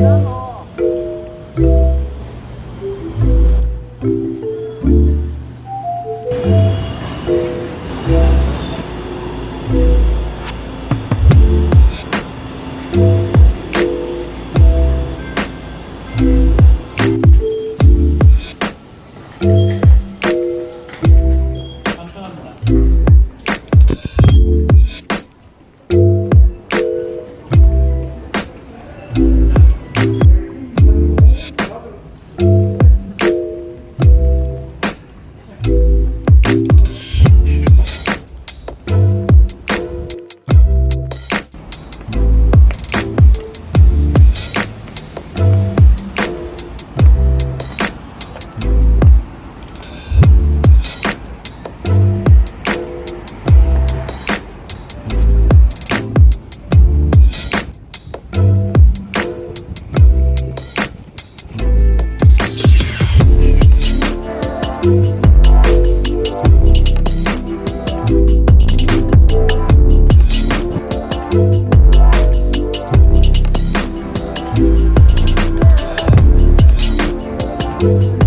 때 문에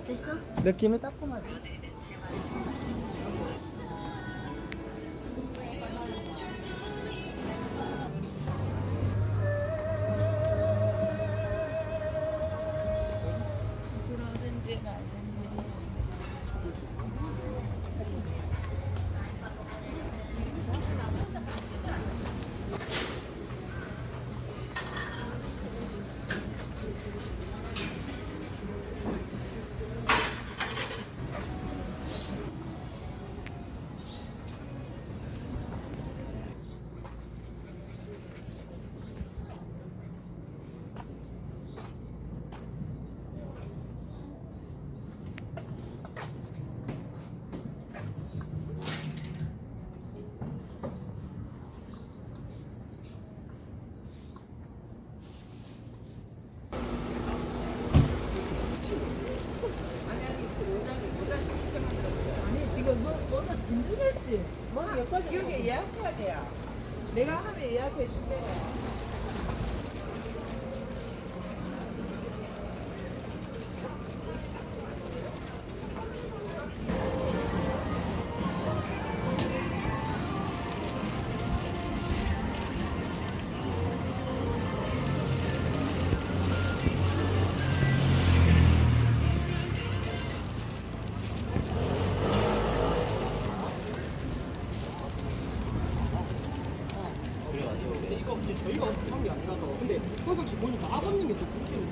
됐어? 느낌이 따끔하지. 힘들겠지. 뭐 여기까지 여기 예약해야 돼요. 내가 하면 예약해 줄게. 평상시 보니까 아버님이 또 그렇게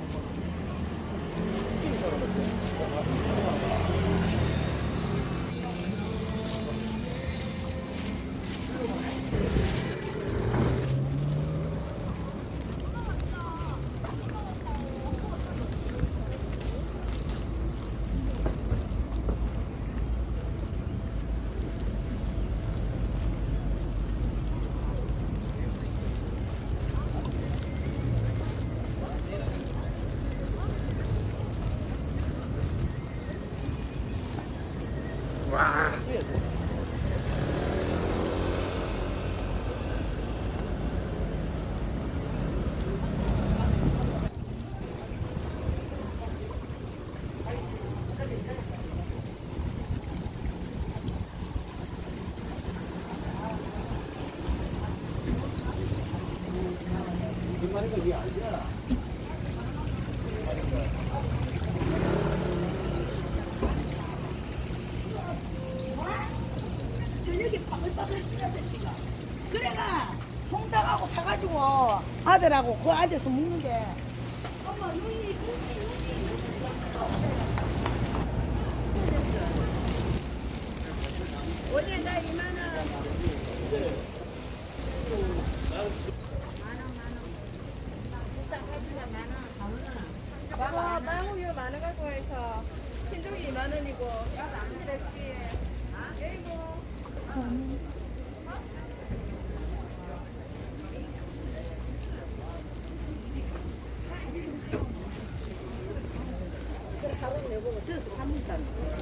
저녁에 아들하고 그 앉아서 먹는데. 엄마 눈이 눈이 눈이. 원래 나 이만한. 아, 마무요 많은 갖고 해서 신종이 2만 원이고 이랬지. 아이고.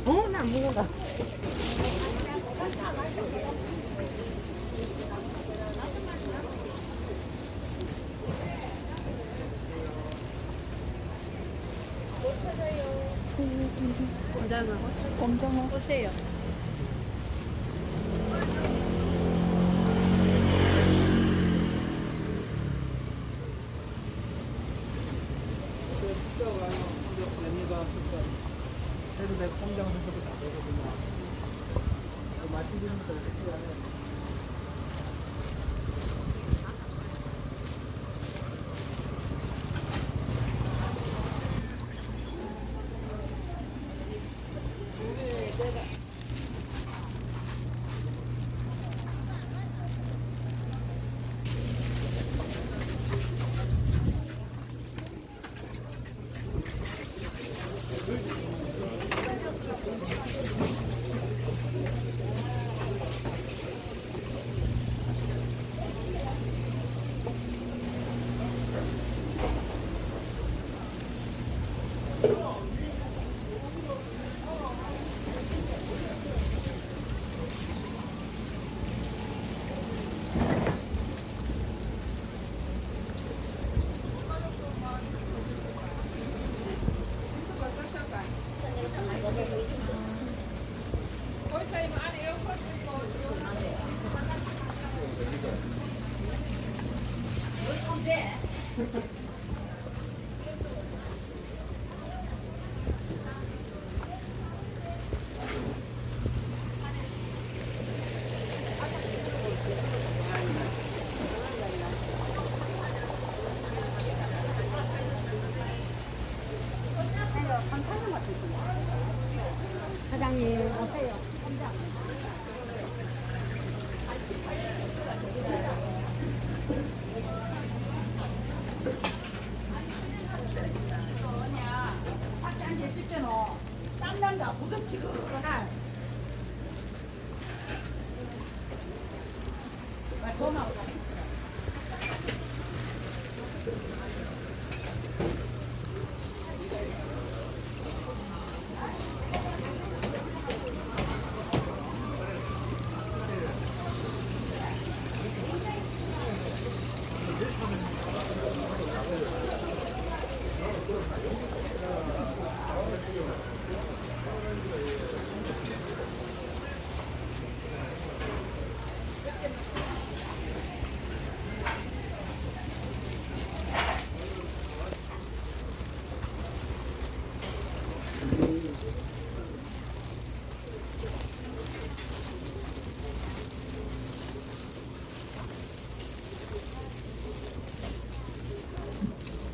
어, 나 먹어가. 공장어 보세요. 그래도 내 공장에서도 다 되거든요. 거 이렇게 하면 사장님 오세요. 땀난다 부럽지근하나 고마워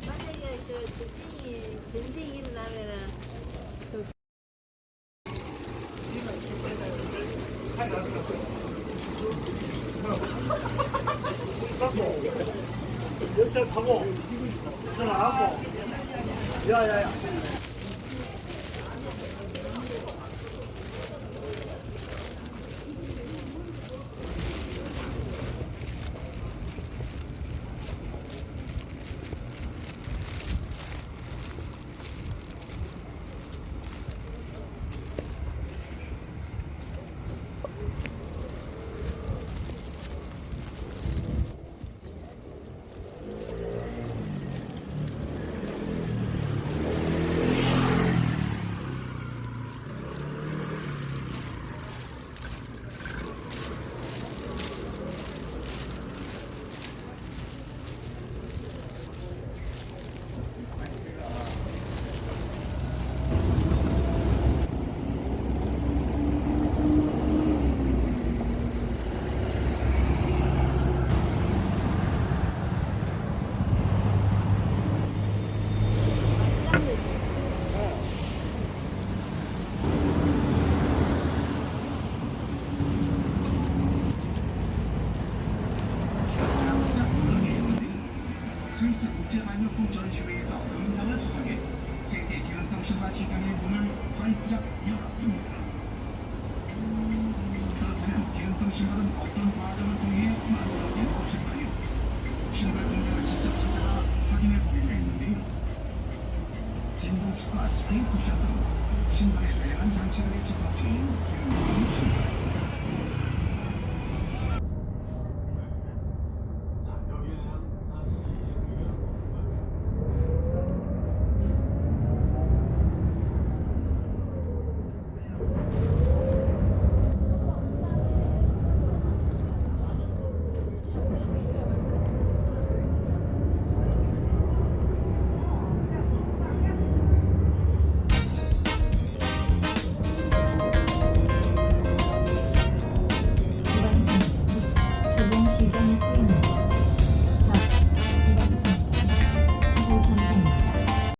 만약에 저 전쟁이 전쟁이 일어나면은 열차 타고 전화하고 야야야 스위스 국제발명품 전시회에서 금상을 수상해 세계 기능성 신발 시장의 문을 활짝 열었습니다. 그렇다면 기능성 신발은 어떤 과정을 통해 만들어진 것일까요? 신발 공장을 직접 찾아가 확인해 보기로 했는데요. 진동칩과 스프링 쿠션 등 신발에 다양한 장치들의 집합체인 기능성 신발.